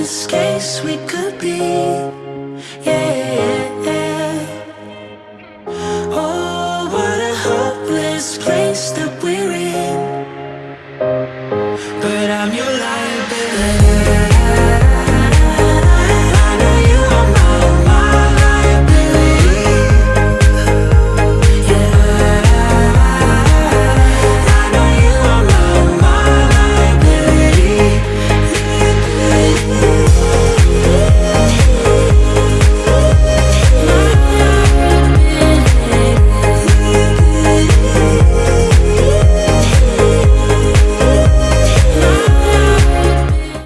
this case we could be. Yeah. Oh, what a hopeless place that we're in. But I'm your light.